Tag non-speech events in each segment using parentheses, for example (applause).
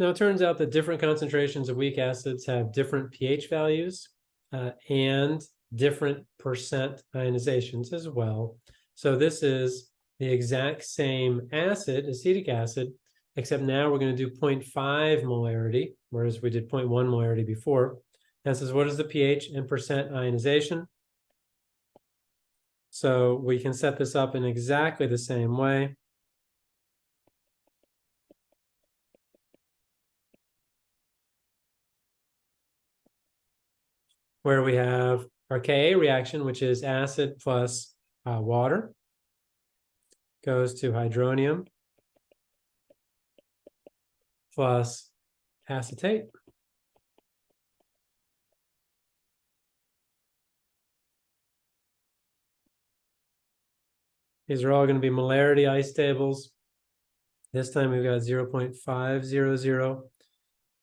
Now, it turns out that different concentrations of weak acids have different pH values uh, and different percent ionizations as well. So this is the exact same acid, acetic acid, except now we're going to do 0.5 molarity, whereas we did 0.1 molarity before. And says, what is the pH and percent ionization? So we can set this up in exactly the same way. Where we have our Ka reaction, which is acid plus uh, water, goes to hydronium plus acetate. These are all going to be molarity ice tables. This time we've got 0.500.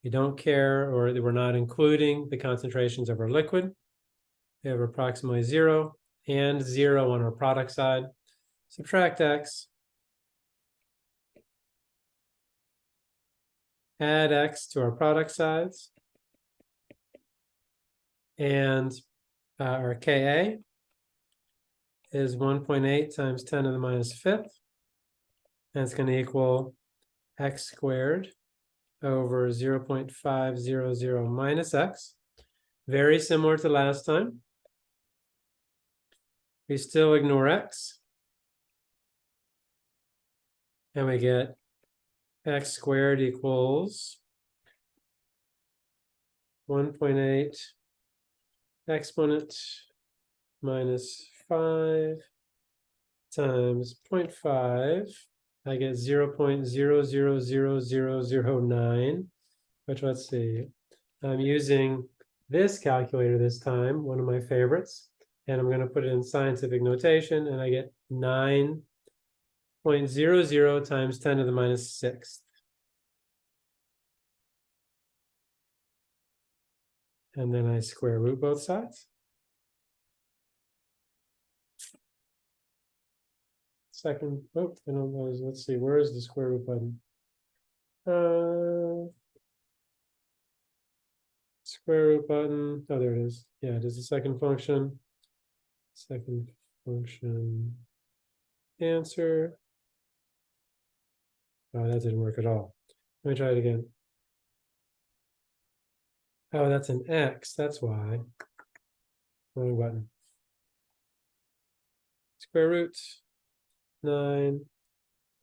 We don't care, or we're not including the concentrations of our liquid. We have approximately zero and zero on our product side. Subtract x. Add x to our product sides. And uh, our Ka is 1.8 times 10 to the minus fifth. And it's going to equal x squared over 0.500 minus x. Very similar to last time. We still ignore x. And we get x squared equals 1.8 exponent minus 5 times 0.5, I get 0 0.000009, which let's see, I'm using this calculator this time, one of my favorites, and I'm going to put it in scientific notation, and I get 9.00 times 10 to the minus sixth. And then I square root both sides. Second, oh, I don't know, let's see, where is the square root button? Uh, square root button, oh, there it is. Yeah, it is the second function. Second function answer. Oh, that didn't work at all. Let me try it again. Oh, that's an X, that's why. Wrong button. Square root nine,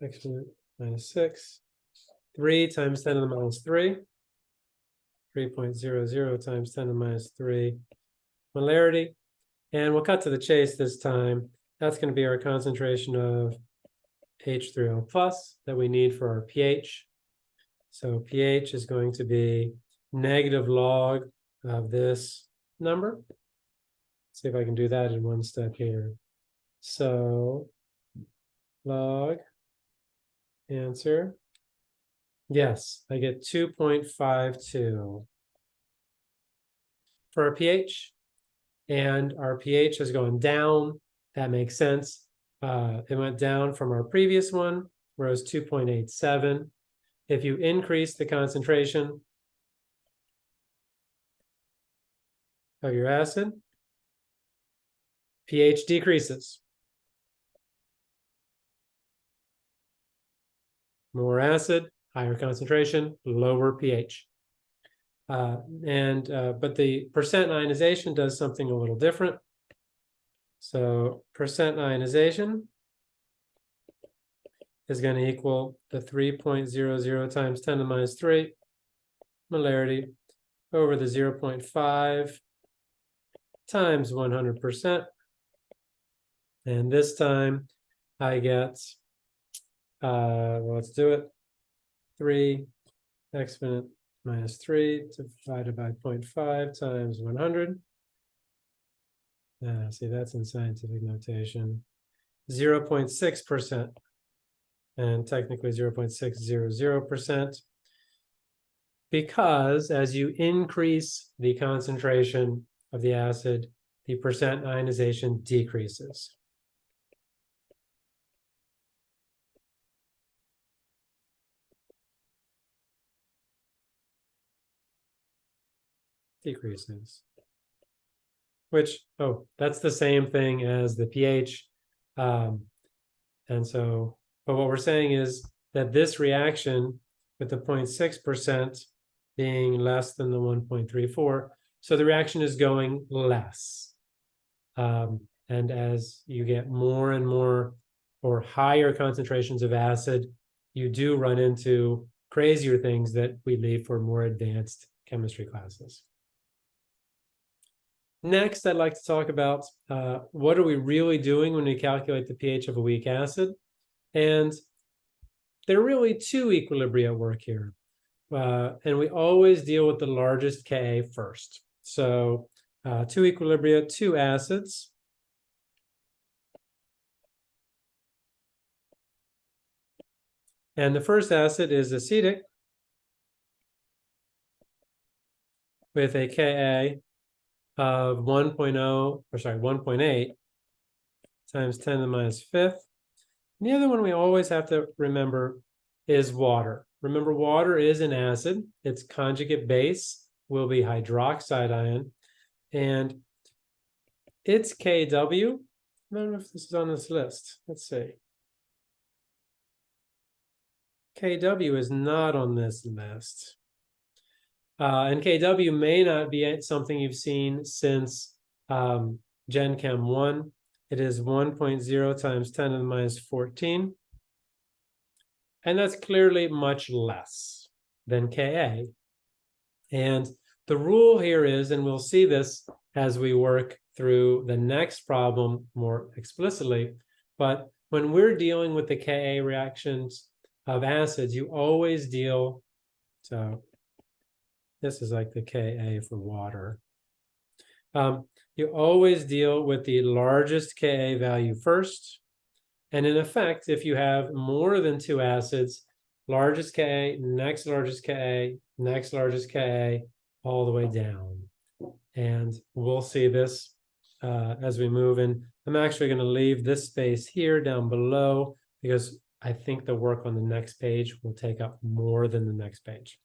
exponent minus six, three times ten to the minus three, three point zero zero times ten to the minus three molarity. And we'll cut to the chase this time. That's going to be our concentration of H3O plus that we need for our pH. So pH is going to be negative log of this number. Let's see if I can do that in one step here. So log answer. Yes, I get 2.52 for our pH. And our pH has gone down. That makes sense. Uh, it went down from our previous one, where it was 2.87. If you increase the concentration of your acid, pH decreases. More acid, higher concentration, lower pH. Uh, and uh, but the percent ionization does something a little different. So percent ionization is going to equal the 3.00 times 10 to the minus 3 molarity over the 0.5 times 100%. And this time I get uh, well, let's do it. Three exponent minus three divided by 0.5 times 100. Uh, see, that's in scientific notation. 0.6% and technically 0.600% because as you increase the concentration of the acid, the percent ionization decreases. Decreases. Which, oh, that's the same thing as the pH. Um, and so, but what we're saying is that this reaction with the 0.6% being less than the 1.34, so the reaction is going less. Um, and as you get more and more or higher concentrations of acid, you do run into crazier things that we leave for more advanced chemistry classes. Next, I'd like to talk about uh, what are we really doing when we calculate the pH of a weak acid? And there are really two equilibria at work here. Uh, and we always deal with the largest Ka first. So uh, two equilibria, two acids. And the first acid is acetic with a Ka of 1.0, or sorry, 1.8 times 10 to the minus fifth. And the other one we always have to remember is water. Remember, water is an acid. Its conjugate base will be hydroxide ion. And its KW, I don't know if this is on this list. Let's see. KW is not on this list. Uh, and KW may not be something you've seen since um, Gen Chem 1. It is 1.0 times 10 to the minus 14. And that's clearly much less than Ka. And the rule here is, and we'll see this as we work through the next problem more explicitly, but when we're dealing with the Ka reactions of acids, you always deal, so this is like the Ka for water. Um, you always deal with the largest Ka value first. And in effect, if you have more than two acids, largest Ka, next largest Ka, next largest Ka, all the way down. And we'll see this uh, as we move in. I'm actually going to leave this space here down below because I think the work on the next page will take up more than the next page.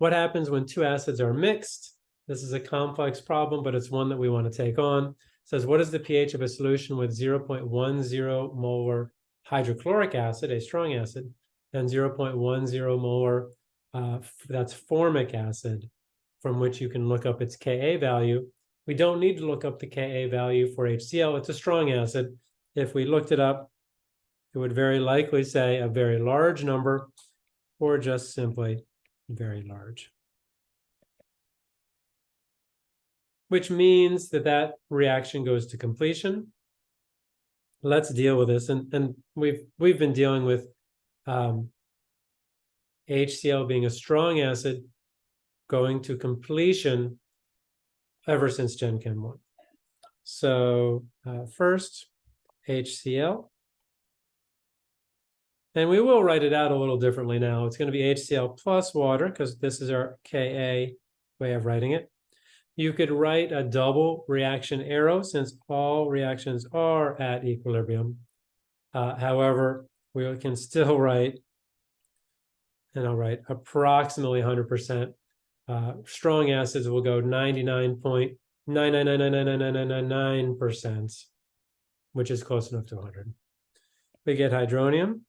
What happens when two acids are mixed? This is a complex problem, but it's one that we want to take on. It says, what is the pH of a solution with 0.10 molar hydrochloric acid, a strong acid, and 0.10 molar, uh, that's formic acid, from which you can look up its Ka value. We don't need to look up the Ka value for HCl. It's a strong acid. If we looked it up, it would very likely say a very large number or just simply very large. Which means that that reaction goes to completion. Let's deal with this. And, and we've, we've been dealing with um, HCl being a strong acid going to completion ever since Gen Chem 1. So uh, first, HCl. And we will write it out a little differently now. It's going to be HCl plus water because this is our Ka way of writing it. You could write a double reaction arrow since all reactions are at equilibrium. Uh, however, we can still (laughs) write, and I'll write approximately 100%. Uh, strong acids will go 99.999999999%, which is close enough to 100. We get hydronium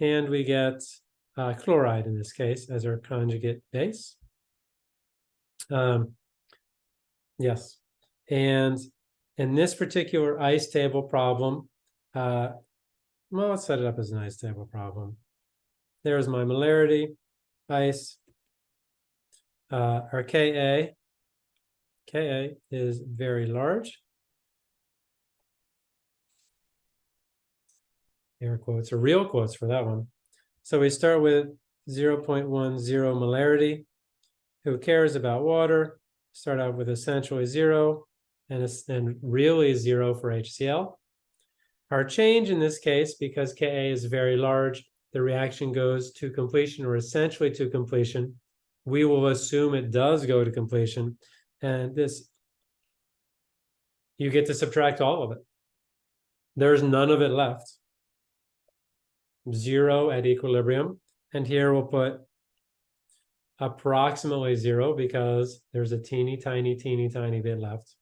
and we get uh, chloride in this case as our conjugate base. Um, yes, and in this particular ice table problem, uh, well, let's set it up as an ice table problem. There's my molarity, ice, uh, our Ka, Ka is very large. Air quotes or real quotes for that one. So we start with 0.10 molarity. Who cares about water? Start out with essentially zero and, and really zero for HCl. Our change in this case, because Ka is very large, the reaction goes to completion or essentially to completion. We will assume it does go to completion. And this, you get to subtract all of it. There's none of it left zero at equilibrium. And here we'll put approximately zero because there's a teeny tiny, teeny tiny bit left,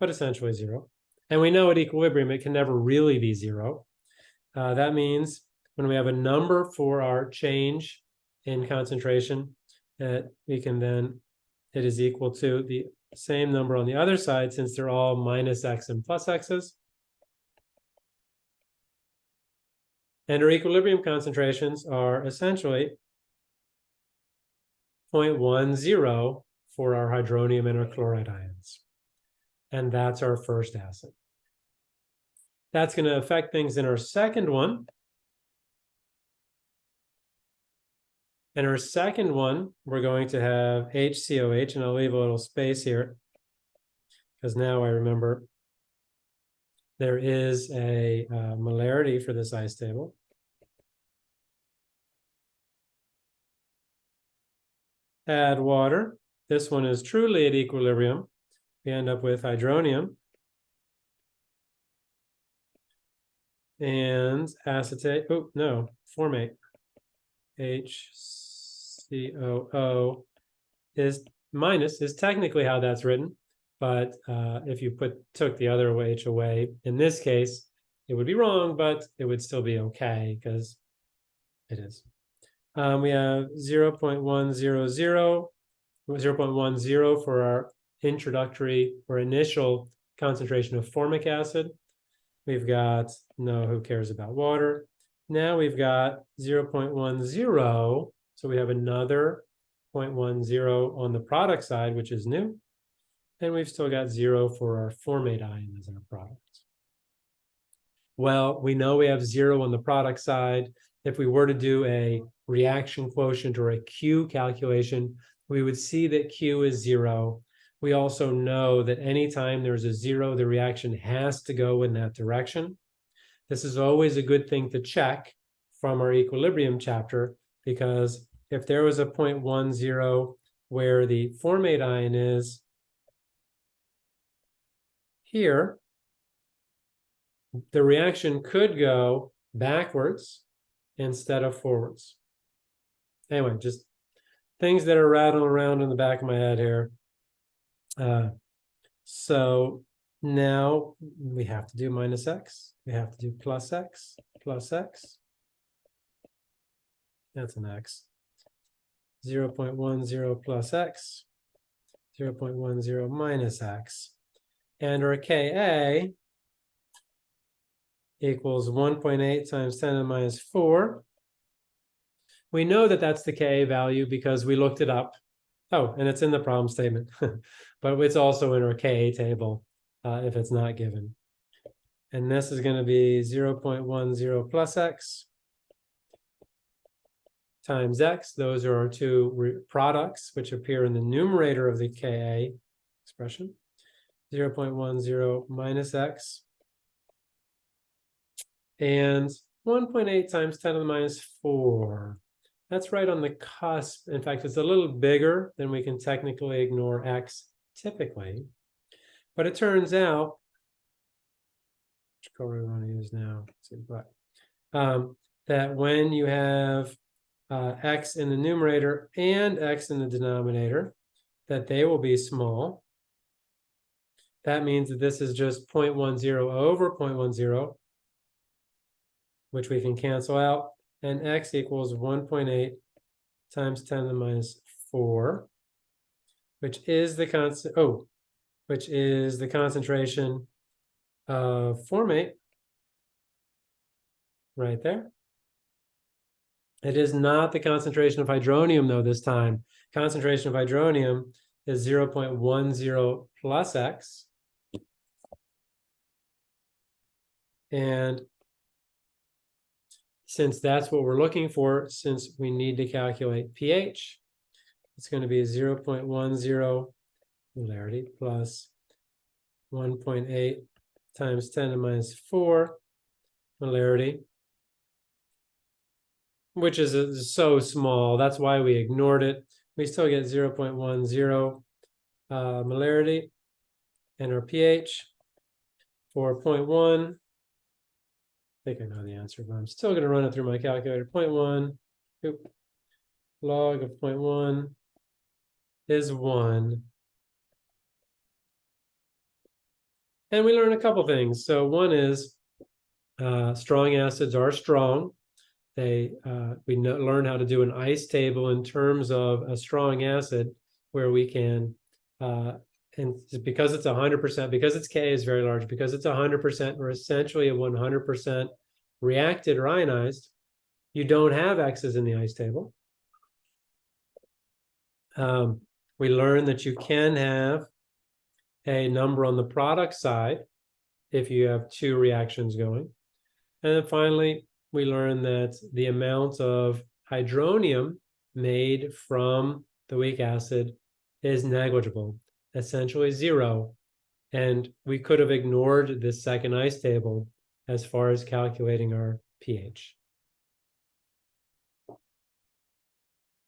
but essentially zero. And we know at equilibrium, it can never really be zero. Uh, that means when we have a number for our change in concentration, that we can then, it is equal to the same number on the other side, since they're all minus x and plus x's. And our equilibrium concentrations are essentially 0.10 for our hydronium and our chloride ions. And that's our first acid. That's going to affect things in our second one. In our second one, we're going to have HCOH, and I'll leave a little space here because now I remember there is a uh, molarity for this ice table. Add water. This one is truly at equilibrium. We end up with hydronium. And acetate, oh, no, formate. HCOO is minus, is technically how that's written. But uh, if you put took the other H away, in this case, it would be wrong, but it would still be okay because it is. Um, we have 0 0.100, 0 0.10 for our introductory or initial concentration of formic acid. We've got, no, who cares about water? Now we've got 0 0.10, so we have another 0.10 on the product side, which is new. And we've still got zero for our formate ion as our product. Well, we know we have zero on the product side. If we were to do a reaction quotient or a Q calculation, we would see that Q is zero. We also know that anytime there's a zero, the reaction has to go in that direction. This is always a good thing to check from our equilibrium chapter, because if there was a 0.10 where the formate ion is here, the reaction could go backwards instead of forwards. Anyway, just things that are rattling around in the back of my head here. Uh, so now we have to do minus x. We have to do plus x, plus x. That's an x. 0 0.10 plus x, 0 0.10 minus x. And our Ka equals 1.8 times 10 to the minus 4. We know that that's the Ka value because we looked it up. Oh, and it's in the problem statement, (laughs) but it's also in our Ka table uh, if it's not given. And this is going to be 0 0.10 plus x times x. Those are our two products which appear in the numerator of the Ka expression. 0 0.10 minus x and 1.8 times 10 to the minus 4. That's right on the cusp. In fact, it's a little bigger than we can technically ignore x typically. But it turns out, which color we want to use now? see. Um, that when you have uh, x in the numerator and x in the denominator, that they will be small. That means that this is just 0.10 over 0.10, which we can cancel out, and x equals 1.8 times 10 to the minus 4, which is the constant, oh, which is the concentration of formate right there. It is not the concentration of hydronium, though, this time. Concentration of hydronium is 0.10 plus x. And since that's what we're looking for, since we need to calculate pH, it's going to be 0 0.10 molarity plus 1.8 times 10 to the minus 4 molarity, which is uh, so small. That's why we ignored it. We still get 0 0.10 uh, molarity and our pH 4.1 think I know the answer, but I'm still going to run it through my calculator. 0.1, log of 0.1 is one. And we learn a couple things. So one is uh, strong acids are strong. They uh, we know, learn how to do an ice table in terms of a strong acid where we can uh, and because it's hundred percent because its K is very large because it's hundred percent or essentially a one hundred percent reacted or ionized. You don't have X's in the ice table. Um, we learn that you can have a number on the product side if you have two reactions going. And then finally, we learn that the amount of hydronium made from the weak acid is negligible, essentially zero. And we could have ignored this second ice table as far as calculating our pH.